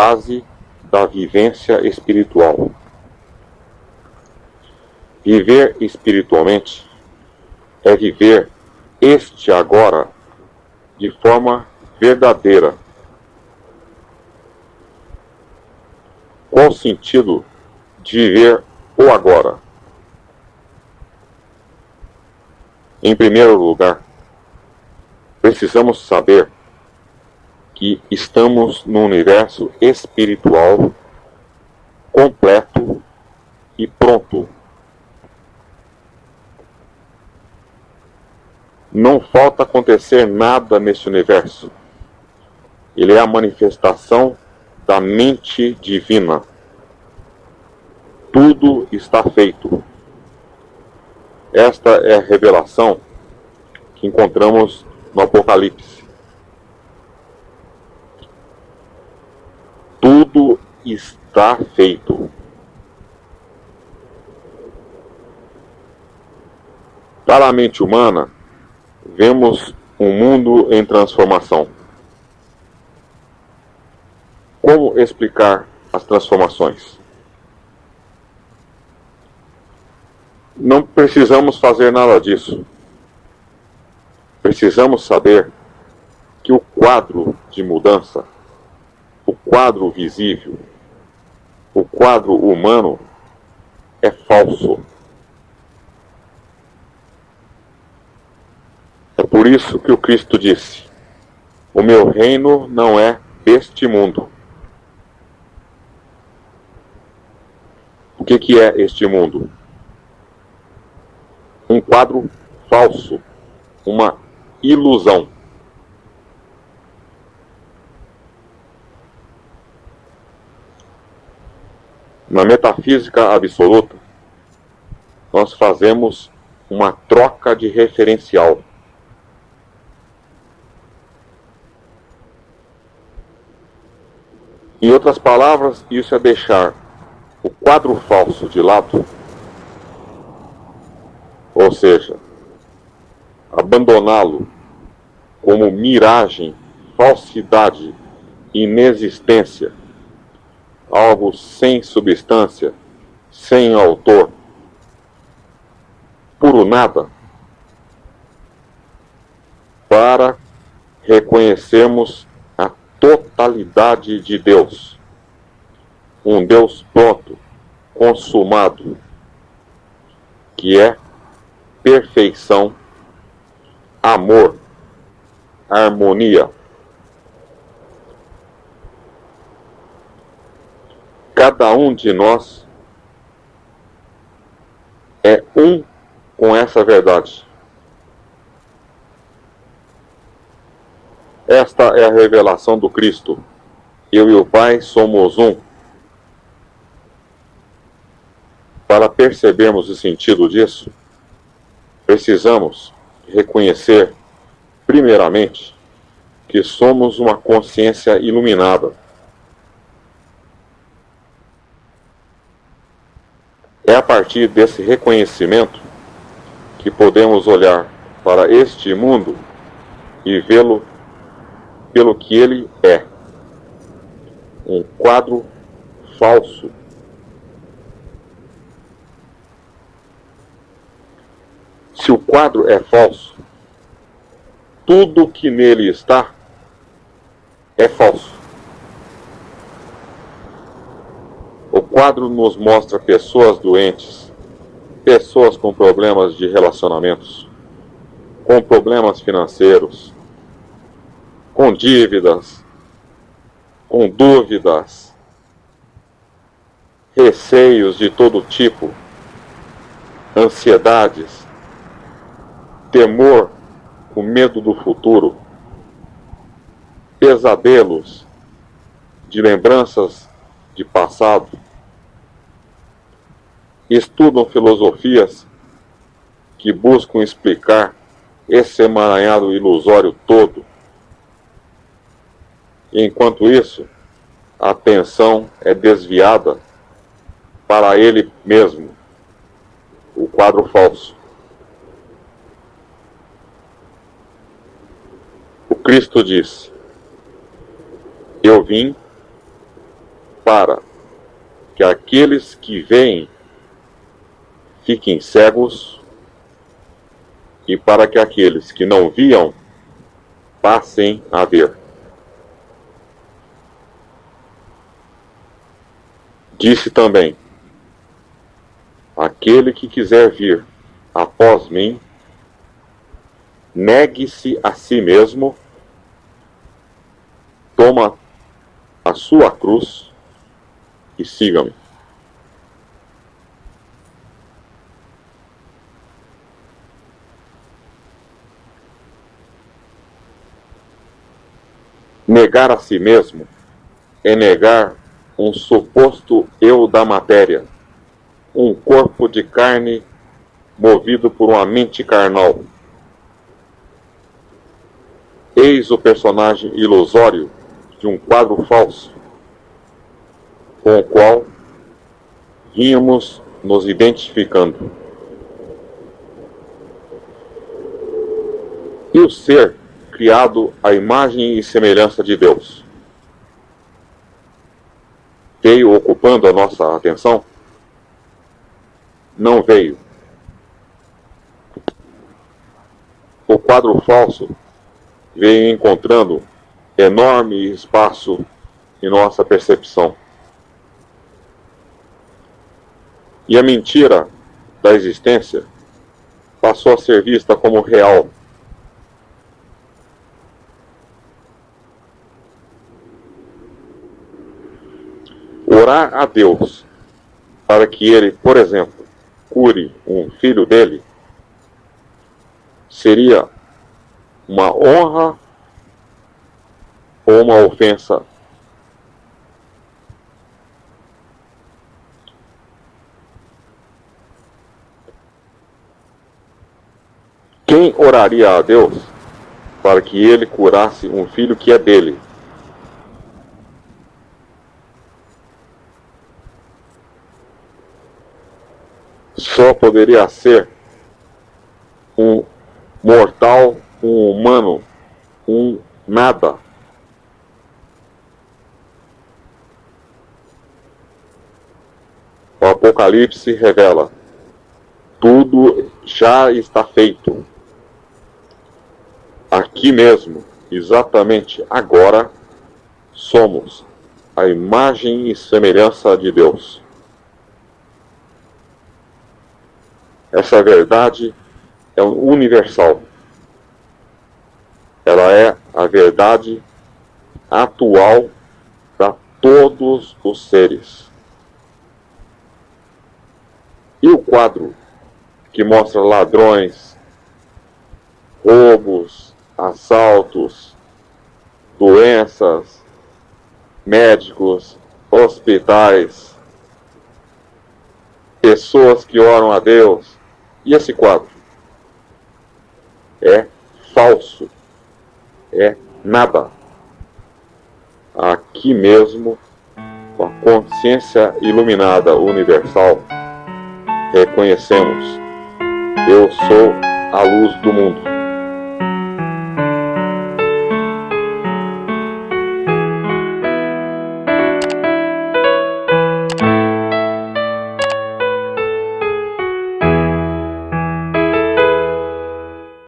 base da vivência espiritual. Viver espiritualmente é viver este agora de forma verdadeira. Qual o sentido de viver o agora? Em primeiro lugar, precisamos saber que estamos no universo espiritual completo e pronto. Não falta acontecer nada neste universo. Ele é a manifestação da mente divina. Tudo está feito. Esta é a revelação que encontramos no Apocalipse. Tudo está feito. Para a mente humana, vemos um mundo em transformação. Como explicar as transformações? Não precisamos fazer nada disso. Precisamos saber que o quadro de mudança, o quadro visível, o quadro humano é falso. É por isso que o Cristo disse: O meu reino não é deste mundo. O que, que é este mundo? um quadro falso, uma ilusão. Na metafísica absoluta, nós fazemos uma troca de referencial. Em outras palavras, isso é deixar o quadro falso de lado ou seja, abandoná-lo como miragem, falsidade, inexistência, algo sem substância, sem autor, puro nada, para reconhecermos a totalidade de Deus. Um Deus pronto, consumado, que é perfeição, amor, harmonia. Cada um de nós é um com essa verdade. Esta é a revelação do Cristo. Eu e o Pai somos um. Para percebermos o sentido disso, Precisamos reconhecer, primeiramente, que somos uma consciência iluminada. É a partir desse reconhecimento que podemos olhar para este mundo e vê-lo pelo que ele é um quadro falso Se o quadro é falso, tudo que nele está é falso. O quadro nos mostra pessoas doentes, pessoas com problemas de relacionamentos, com problemas financeiros, com dívidas, com dúvidas, receios de todo tipo, ansiedades, temor, o medo do futuro, pesadelos de lembranças de passado, estudam filosofias que buscam explicar esse emaranhado ilusório todo. Enquanto isso, a atenção é desviada para ele mesmo, o quadro falso. Cristo disse: Eu vim para que aqueles que veem fiquem cegos e para que aqueles que não viam passem a ver. Disse também: Aquele que quiser vir após mim, negue-se a si mesmo, toma a sua cruz e siga-me. Negar a si mesmo é negar um suposto eu da matéria, um corpo de carne movido por uma mente carnal. Eis o personagem ilusório de um quadro falso, com o qual vínhamos nos identificando. E o ser criado à imagem e semelhança de Deus. Veio ocupando a nossa atenção? Não veio. O quadro falso veio encontrando enorme espaço em nossa percepção. E a mentira da existência passou a ser vista como real orar a Deus para que ele, por exemplo, cure um filho dele, seria uma honra ou uma ofensa? Quem oraria a Deus para que ele curasse um filho que é dele? Só poderia ser um mortal, um humano, um nada. O Apocalipse revela: tudo já está feito. Aqui mesmo, exatamente agora, somos a imagem e semelhança de Deus. Essa verdade é universal. Ela é a verdade atual para todos os seres. E o quadro que mostra ladrões, roubos, assaltos, doenças, médicos, hospitais, pessoas que oram a Deus, e esse quadro? É falso. É nada. Aqui mesmo, com a consciência iluminada universal, reconhecemos: eu sou a luz do mundo.